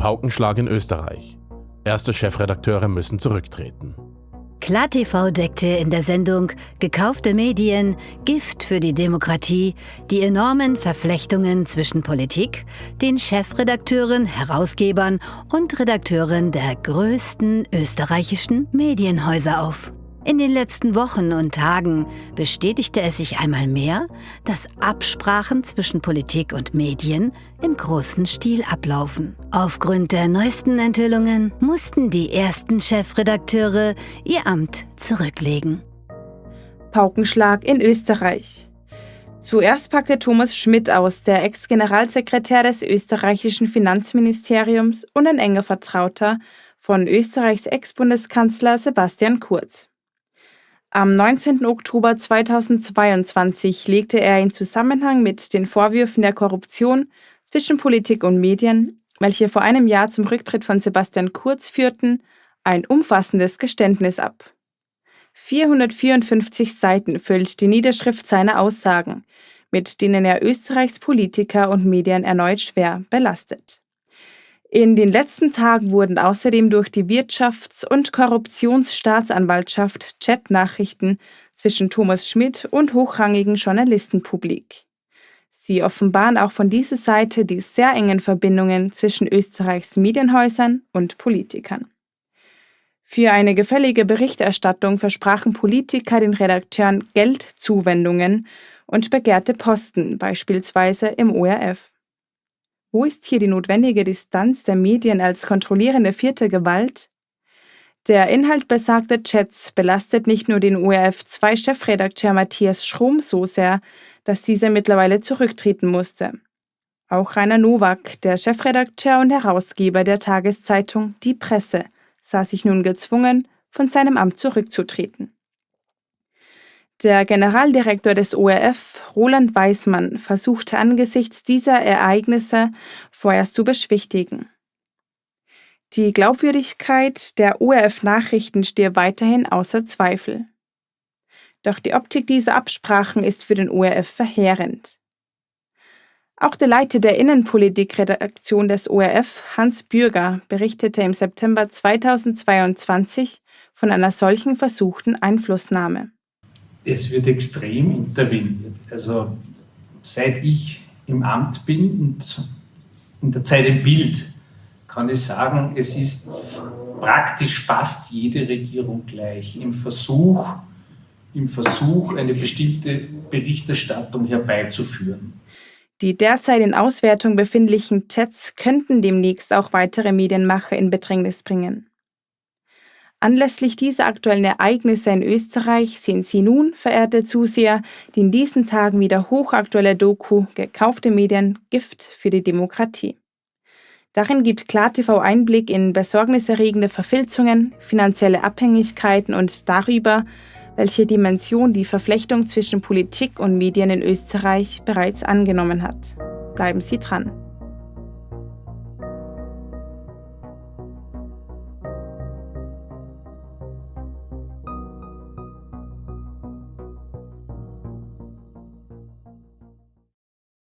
Paukenschlag in Österreich. Erste Chefredakteure müssen zurücktreten. KlarTV deckte in der Sendung Gekaufte Medien, Gift für die Demokratie die enormen Verflechtungen zwischen Politik, den Chefredakteuren, Herausgebern und Redakteuren der größten österreichischen Medienhäuser auf. In den letzten Wochen und Tagen bestätigte es sich einmal mehr, dass Absprachen zwischen Politik und Medien im großen Stil ablaufen. Aufgrund der neuesten Enthüllungen mussten die ersten Chefredakteure ihr Amt zurücklegen. Paukenschlag in Österreich. Zuerst packte Thomas Schmidt aus, der Ex-Generalsekretär des österreichischen Finanzministeriums und ein enger Vertrauter von Österreichs Ex-Bundeskanzler Sebastian Kurz. Am 19. Oktober 2022 legte er in Zusammenhang mit den Vorwürfen der Korruption zwischen Politik und Medien, welche vor einem Jahr zum Rücktritt von Sebastian Kurz führten, ein umfassendes Geständnis ab. 454 Seiten füllt die Niederschrift seiner Aussagen, mit denen er Österreichs Politiker und Medien erneut schwer belastet. In den letzten Tagen wurden außerdem durch die Wirtschafts- und Korruptionsstaatsanwaltschaft Chatnachrichten zwischen Thomas Schmidt und hochrangigen Journalisten publik. Sie offenbaren auch von dieser Seite die sehr engen Verbindungen zwischen Österreichs Medienhäusern und Politikern. Für eine gefällige Berichterstattung versprachen Politiker den Redakteuren Geldzuwendungen und begehrte Posten, beispielsweise im ORF. Wo ist hier die notwendige Distanz der Medien als kontrollierende vierte Gewalt? Der Inhalt besagter Chats belastet nicht nur den ORF2-Chefredakteur Matthias Schrum so sehr, dass dieser mittlerweile zurücktreten musste. Auch Rainer Nowak, der Chefredakteur und Herausgeber der Tageszeitung Die Presse, sah sich nun gezwungen, von seinem Amt zurückzutreten. Der Generaldirektor des ORF, Roland Weismann, versuchte angesichts dieser Ereignisse vorerst zu beschwichtigen. Die Glaubwürdigkeit der ORF-Nachrichten stehe weiterhin außer Zweifel. Doch die Optik dieser Absprachen ist für den ORF verheerend. Auch der Leiter der Innenpolitikredaktion des ORF, Hans Bürger, berichtete im September 2022 von einer solchen versuchten Einflussnahme es wird extrem interveniert. Also seit ich im Amt bin und in der Zeit im Bild, kann ich sagen, es ist praktisch fast jede Regierung gleich im Versuch, im Versuch, eine bestimmte Berichterstattung herbeizuführen. Die derzeit in Auswertung befindlichen Chats könnten demnächst auch weitere Medienmacher in Bedrängnis bringen. Anlässlich dieser aktuellen Ereignisse in Österreich sehen Sie nun, verehrte Zuseher, die in diesen Tagen wieder hochaktuelle Doku Gekaufte Medien Gift für die Demokratie. Darin gibt KlarTV Einblick in besorgniserregende Verfilzungen, finanzielle Abhängigkeiten und darüber, welche Dimension die Verflechtung zwischen Politik und Medien in Österreich bereits angenommen hat. Bleiben Sie dran.